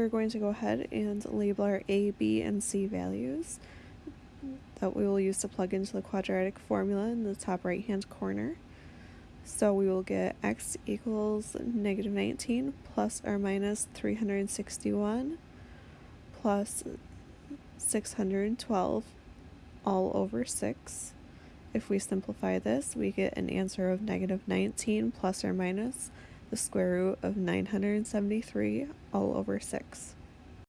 we're going to go ahead and label our a, b, and c values that we will use to plug into the quadratic formula in the top right hand corner. So we will get x equals negative 19 plus or minus 361 plus 612 all over 6. If we simplify this, we get an answer of negative 19 plus or minus the square root of 973 all over 6.